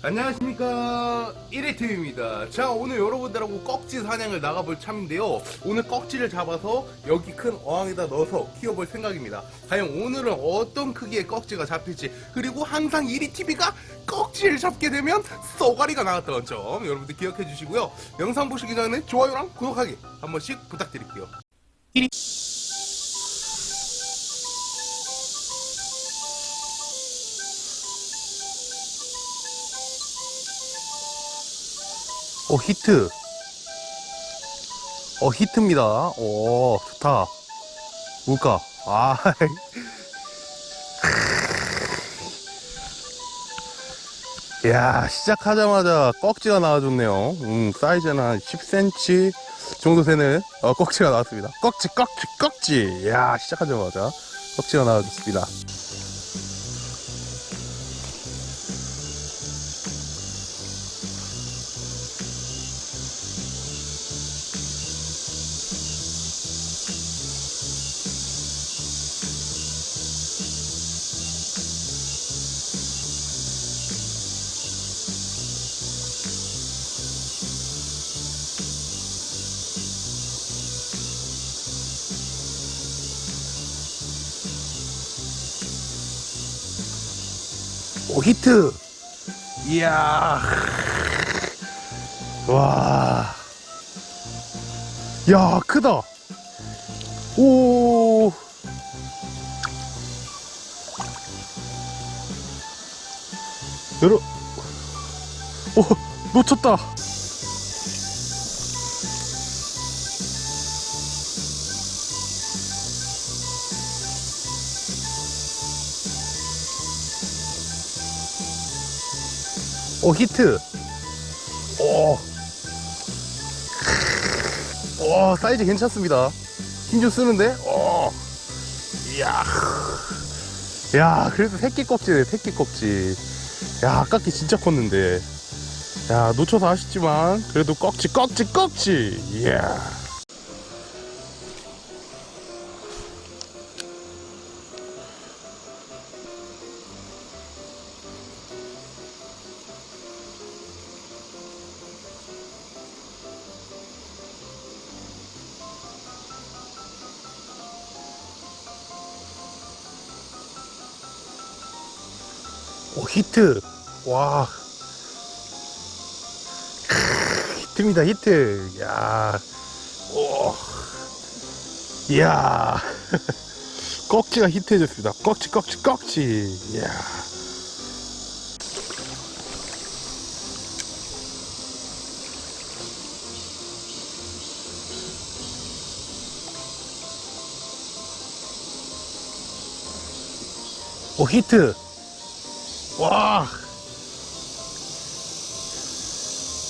안녕하십니까. 1위팀입니다. 자 오늘 여러분들하고 꺽지 사냥을 나가볼 참인데요. 오늘 꺽지를 잡아서 여기 큰 어항에다 넣어서 키워볼 생각입니다. 과연 오늘은 어떤 크기의 꺽지가 잡힐지 그리고 항상 1위TV가 꺽지를 잡게 되면 쏘가리가 나왔던 점 여러분들 기억해 주시고요. 영상 보시기 전에 좋아요랑 구독하기 한 번씩 부탁드릴게요 오 히트. 어 히트입니다. 오 좋다. 뭘까 아 야 시작하자마자 꺽지가 나와줬네요. 음, 사이즈는 한 10cm 정도 되는 어, 꺽지가 나왔습니다. 꺽지 꺽지 꺽지. 야 시작하자마자 꺽지가 나와줬습니다 오 히트 이야 와. 야, 크다. 오. 여러, 오, 놓쳤다. 오, 히트. 오. 오, 사이즈 괜찮습니다. 힘 좀 쓰는데? 오. 이야. 야, 그래도 새끼 껍질이네, 새끼 껍질. 야, 아깝게 진짜 컸는데. 야, 놓쳐서 아쉽지만, 그래도 꺽지, 꺽지, 꺽지. 이야. 오, 히트. 와. 크으, 히트입니다, 히트. 야. 오. 이야. 꺽지가 히트해졌습니다. 꺽지, 꺽지, 꺽지. 이야. 오, 히트. 와.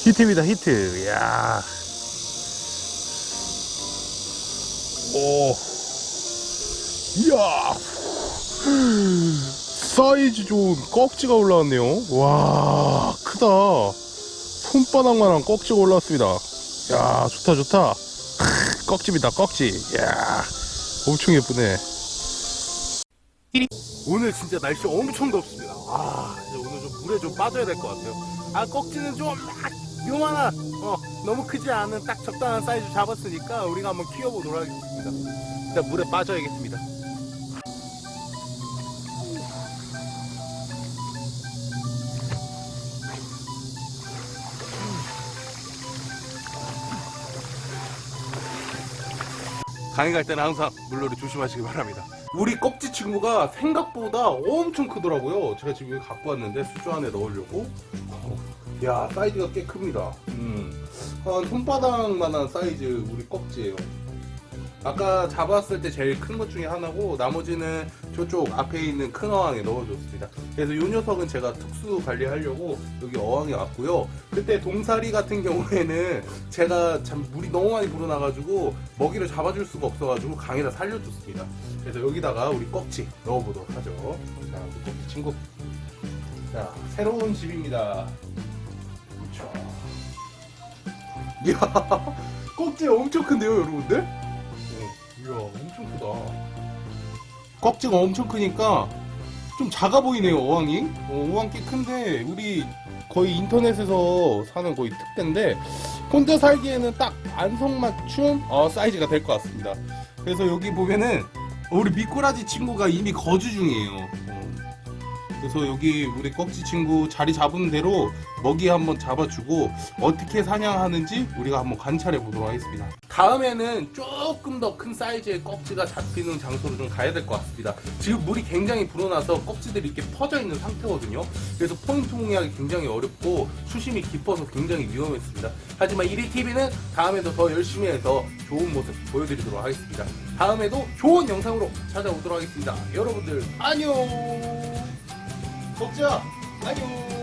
히트입니다 히트. 야. 오. 이야. 사이즈 좋은 꺽지가 올라왔네요. 와 크다. 손바닥만한 꺽지가 올라왔습니다. 야 좋다 좋다. 꺽지입니다 꺽지 야 엄청 예쁘네 오늘 진짜 날씨 엄청 덥습니다. 아, 오늘 좀 물에 좀 빠져야 될 것 같아요. 아, 꺽지는 좀 막 요만한, 어, 너무 크지 않은 딱 적당한 사이즈 잡았으니까 우리가 한번 키워보도록 하겠습니다. 일단 물에 빠져야겠습니다. 강의 갈 때는 항상 물놀이 조심하시기 바랍니다. 우리 꺽지 친구가 생각보다 엄청 크더라고요. 제가 지금 갖고 왔는데 수조 안에 넣으려고. 어, 야 사이즈가 꽤 큽니다. 음, 한 손바닥만한 사이즈 우리 꺽지예요. 아까 잡았을 때 제일 큰 것 중에 하나고 나머지는 저쪽 앞에 있는 큰 어항에 넣어줬습니다. 그래서 이 녀석은 제가 특수 관리하려고 여기 어항에 왔고요. 그때 동사리 같은 경우에는 제가 참 물이 너무 많이 불어나가지고 먹이를 잡아줄 수가 없어가지고 강에다 살려줬습니다. 그래서 여기다가 우리 꺽지 넣어보도록 하죠. 자, 우리 꺽지 친구. 자, 새로운 집입니다. 이야, 꺽지 엄청 큰데요, 여러분들? 이야 엄청 크다. 꺽지가 엄청 크니까 좀 작아 보이네요 어항이. 어, 어항 꽤 큰데 우리 거의 인터넷에서 사는 거의 특대인데 혼자 살기에는 딱 안성맞춤 어, 사이즈가 될 것 같습니다. 그래서 여기 보면은 우리 미꾸라지 친구가 이미 거주 중이에요. 어. 그래서 여기 우리 꺽지 친구 자리 잡은 대로 먹이 한번 잡아주고 어떻게 사냥하는지 우리가 한번 관찰해 보도록 하겠습니다. 다음에는 조금 더 큰 사이즈의 꺽지가 잡히는 장소로 좀 가야 될 것 같습니다. 지금 물이 굉장히 불어나서 꺽지들이 이렇게 퍼져 있는 상태거든요. 그래서 포인트 공략이 굉장히 어렵고 수심이 깊어서 굉장히 위험했습니다. 하지만 1위 TV는 다음에도 더 열심히 해서 좋은 모습 보여드리도록 하겠습니다. 다음에도 좋은 영상으로 찾아오도록 하겠습니다. 여러분들 안녕. 꺽지야 안녕.